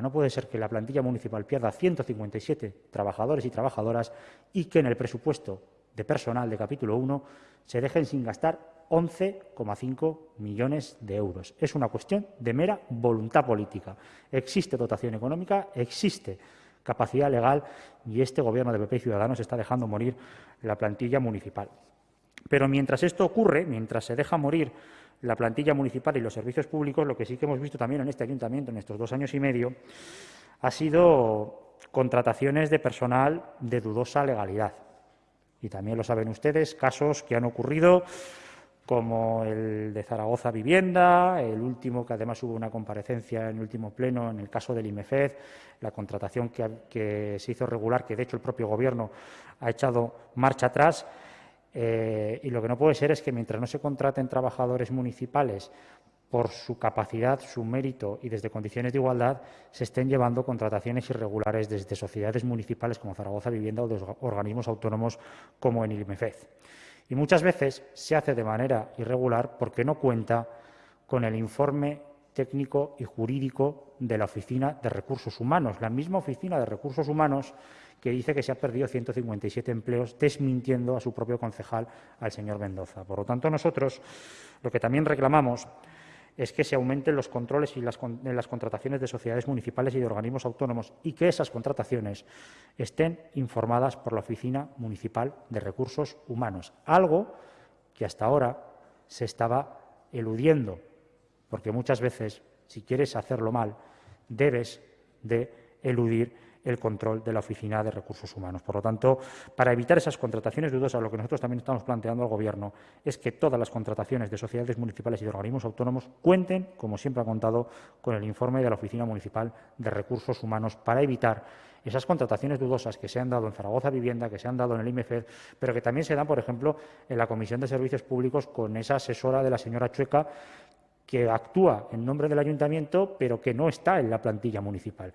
No puede ser que la plantilla municipal pierda 157 trabajadores y trabajadoras y que en el presupuesto de personal de capítulo 1 se dejen sin gastar 11,5 millones de euros. Es una cuestión de mera voluntad política. Existe dotación económica, existe capacidad legal y este Gobierno de PP y Ciudadanos está dejando morir la plantilla municipal. Pero mientras esto ocurre, mientras se deja morir la plantilla municipal y los servicios públicos, lo que sí que hemos visto también en este ayuntamiento en estos dos años y medio ha sido contrataciones de personal de dudosa legalidad. Y también lo saben ustedes, casos que han ocurrido como el de Zaragoza Vivienda, el último, que además hubo una comparecencia en el último pleno en el caso del IMEFED, la contratación que, que se hizo regular, que de hecho el propio Gobierno ha echado marcha atrás, eh, y lo que no puede ser es que mientras no se contraten trabajadores municipales por su capacidad, su mérito y desde condiciones de igualdad, se estén llevando contrataciones irregulares desde sociedades municipales como Zaragoza Vivienda o de organismos autónomos como en IMEFED. Y muchas veces se hace de manera irregular porque no cuenta con el informe técnico y jurídico de la Oficina de Recursos Humanos, la misma Oficina de Recursos Humanos que dice que se ha perdido 157 empleos, desmintiendo a su propio concejal, al señor Mendoza. Por lo tanto, nosotros lo que también reclamamos es que se aumenten los controles y las, en las contrataciones de sociedades municipales y de organismos autónomos y que esas contrataciones estén informadas por la Oficina Municipal de Recursos Humanos, algo que hasta ahora se estaba eludiendo, porque muchas veces, si quieres hacerlo mal, debes de eludir el control de la Oficina de Recursos Humanos. Por lo tanto, para evitar esas contrataciones dudosas, lo que nosotros también estamos planteando al Gobierno es que todas las contrataciones de sociedades municipales y de organismos autónomos cuenten, como siempre ha contado, con el informe de la Oficina Municipal de Recursos Humanos para evitar esas contrataciones dudosas que se han dado en Zaragoza Vivienda, que se han dado en el IMEFED, pero que también se dan, por ejemplo, en la Comisión de Servicios Públicos con esa asesora de la señora Chueca que actúa en nombre del ayuntamiento, pero que no está en la plantilla municipal.